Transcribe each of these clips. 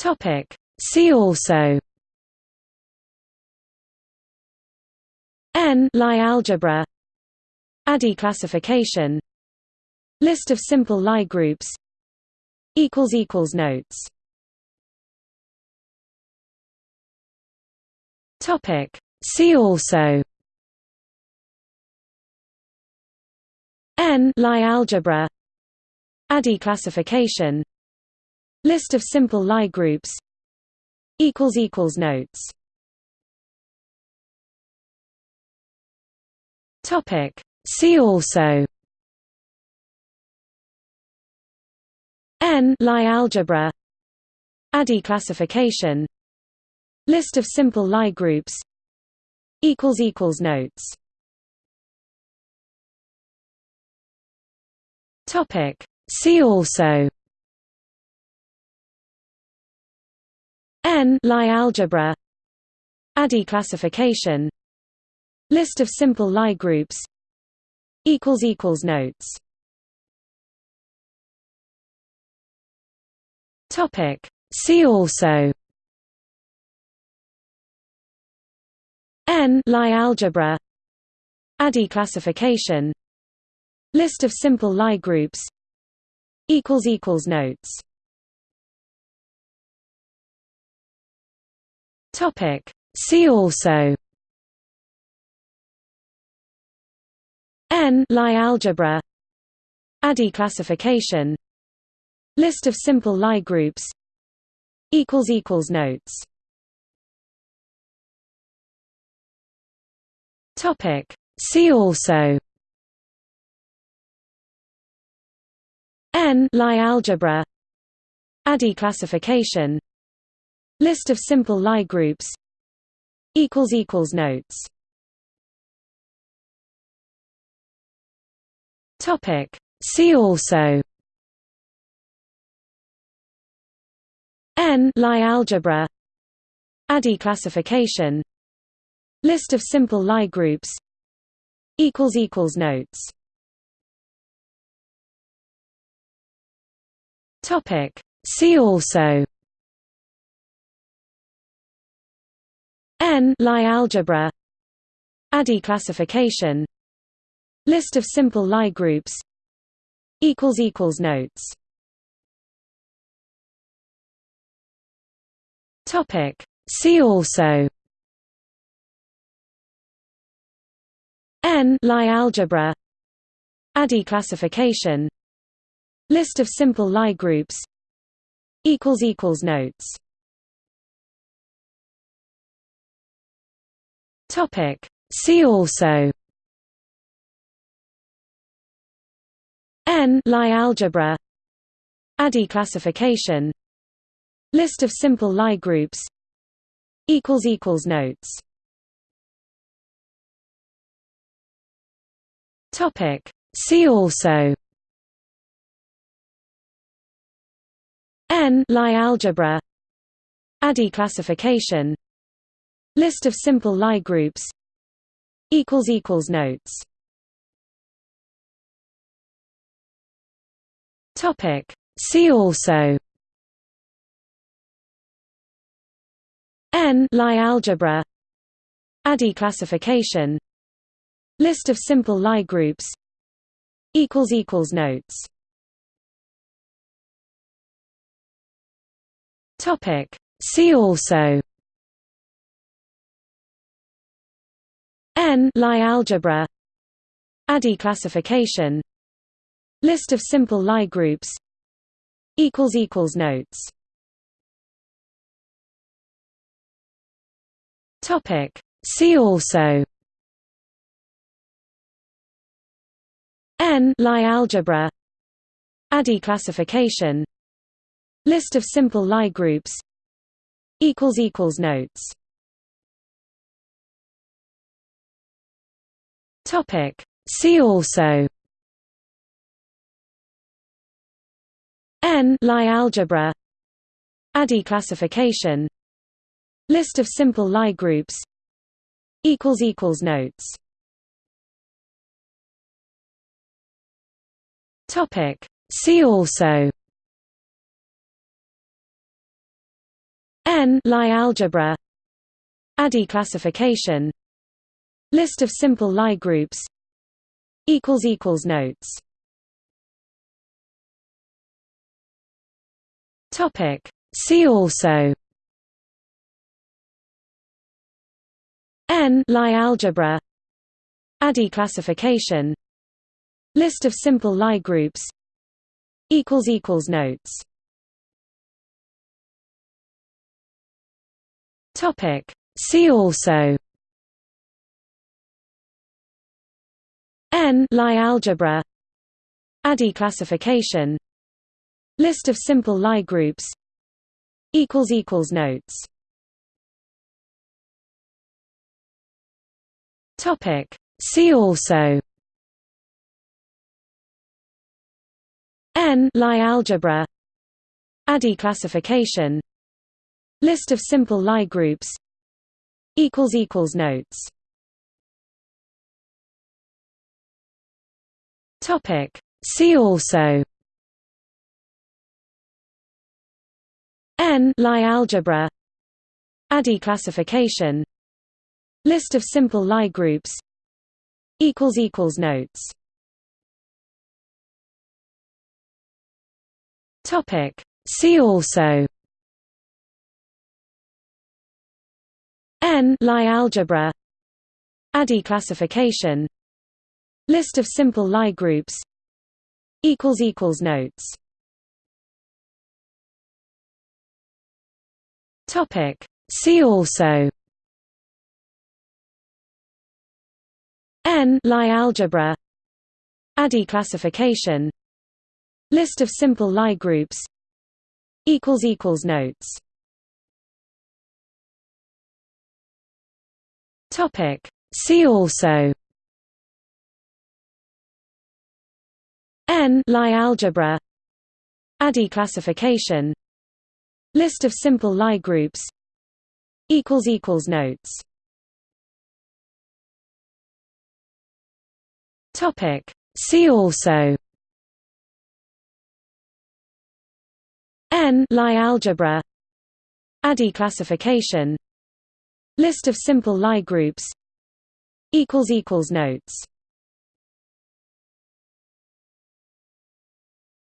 Topic. See also. N. Lie algebra. ADE classification. List of simple Lie groups. Equals equals Notes. Topic. See also. N. Lie algebra. ADE classification List of simple Lie groups. Notes. Topic. See also. N. Lie algebra. ADE classification. List of simple Lie groups. Equals equals Notes. Topic. See also N Lie algebra. ADE classification. List of simple Lie groups. Equals equals Notes. Topic. See also. N Lie algebra. ADE classification. List of simple Lie groups. Equals Equals Notes Topic. See also. N. Lie algebra. ADE classification. List of simple Lie groups. Equals equals Notes. Topic. See also. N. Lie algebra. ADE classification List of simple Lie groups. Equals Equals Notes. Topic. See also. N. Lie algebra. ADE classification. List of simple Lie groups. Equals Equals Notes. Topic. See also N Lie algebra. ADE classification. List of simple Lie groups. Equals equals Notes. Topic. See also. N Lie algebra. ADE classification. List of simple Lie groups. Equals Notes Topic. See also. N. Lie algebra. ADE classification. List of simple Lie groups. Equals equals Notes. Topic. See also. N. Lie algebra. ADE classification List of simple Lie groups. Notes. Topic. See also. N. Lie algebra. ADE classification. List of simple Lie groups. Notes. Topic. See also N Lie algebra. ADE classification. List of simple Lie groups. Equals equals Notes. Topic. See also. N Lie algebra. ADE classification. List of simple Lie groups. Equals equals Notes Topic. See also N Lie algebra ADE classification List of simple Lie groups Notes Topic. See also N Lie algebra ADE classification List of simple Lie groups. Equals equals notes. Topic. See also. N. Lie algebra. ADE classification. List of simple Lie groups. Equals equals notes. Topic. See also N Lie algebra. ADE classification. List of simple Lie groups. Notes. See also. N Lie algebra. ADE classification. List of simple Lie groups. Equals equals notes Topic. See also. N. Lie algebra. ADE classification. List of simple Lie groups. Equals equals notes. Topic. See also. N. Lie algebra. ADE classification List of simple Lie groups. Equals equals notes. Topic. See also. N. Lie algebra. ADE classification. List of simple Lie groups. Equals equals notes. Topic. See also N Lie algebra. ADE classification. List of simple Lie groups. Equals equals notes. Topic. See also. N Lie algebra. ADE classification. List of simple Lie groups. Equals equals notes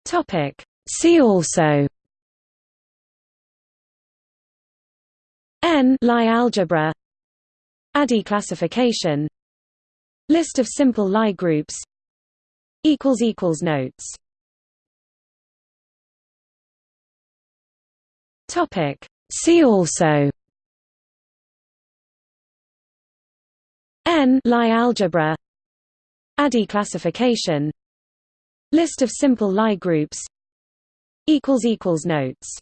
Topic. See also. N. Lie algebra. ADE classification. List of simple Lie groups. Equals equals notes. Topic. See also. N. Lie algebra. ADE classification List of simple Lie groups. Equals equals notes.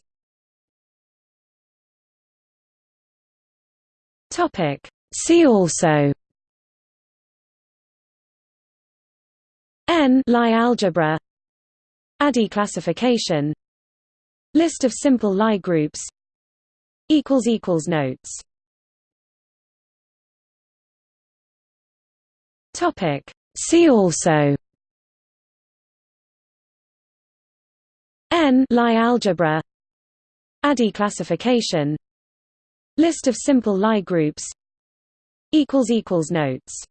Topic. See also. N. Lie algebra. ADE classification. List of simple Lie groups. Equals equals notes. Topic. See also N Lie algebra. ADE classification. List of simple Lie groups. Equals equals notes.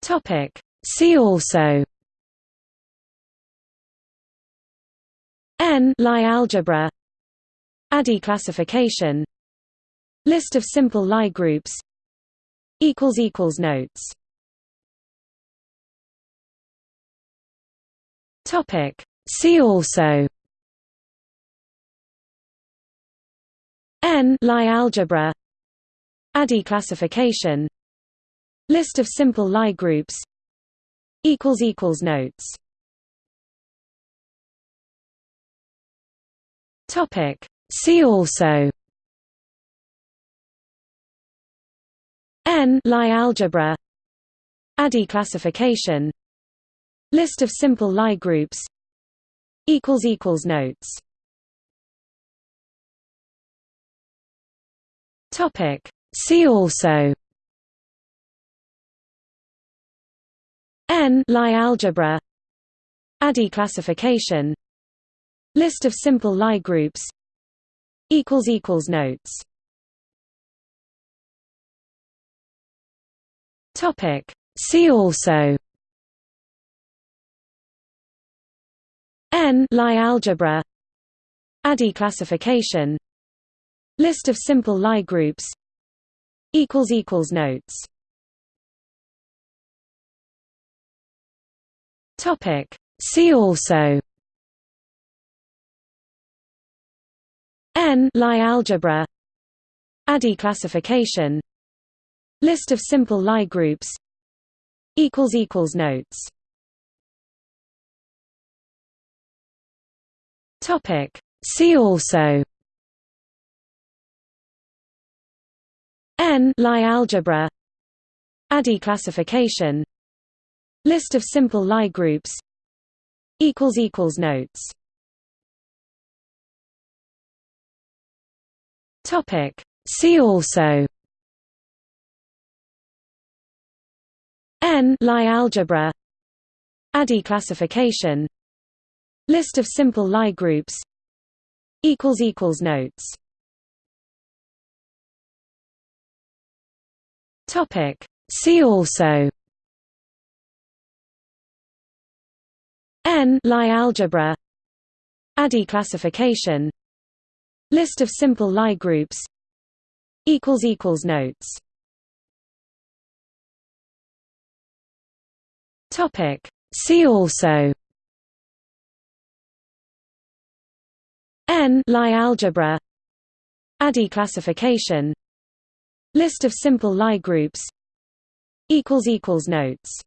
Topic. See also. N Lie algebra. ADE classification. List of simple Lie groups. Equals equals notes Topic. See also. N. Lie algebra. ADE classification. List of simple Lie groups. Equals equals notes. Topic. See also. N. Lie algebra. ADE classification List of simple Lie groups. Equals equals notes. Topic. See also. N. Lie algebra. ADE classification. List of simple Lie groups. Equals equals notes. Topic. See also N Lie algebra. ADE classification. List of simple Lie groups. Equals equals notes. Topic. See also. N Lie algebra. ADE classification. List of simple Lie groups. Equals equals notes Topic. See also. N. Lie algebra. ADE classification. List of simple Lie groups. Equals equals notes. Topic. See also. N. Lie algebra. ADE classification List of simple Lie groups. Equals equals notes. Topic. See also. N. Lie algebra. ADE classification. List of simple Lie groups. Equals equals notes. Topic. See also N Lie algebra. ADE classification. List of simple Lie groups. Notes